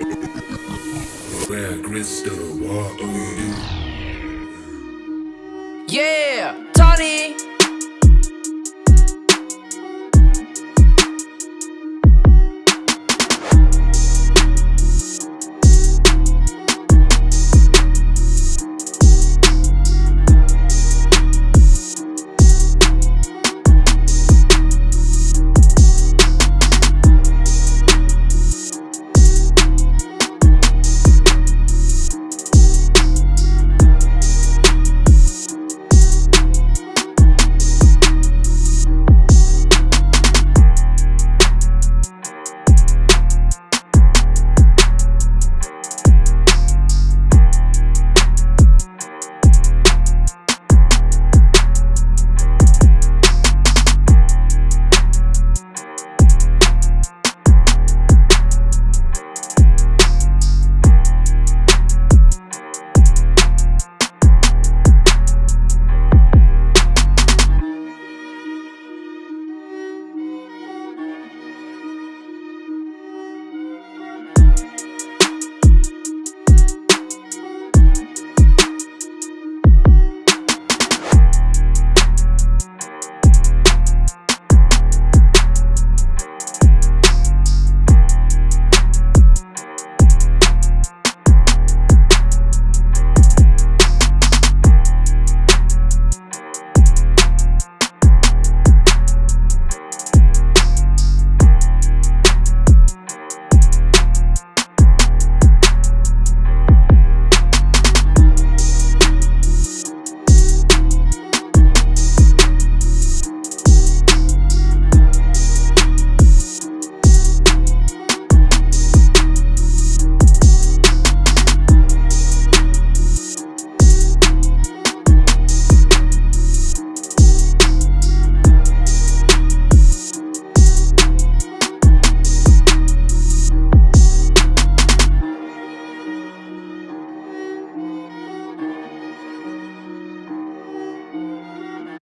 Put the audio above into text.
Where crystal water. Yeah, Tony.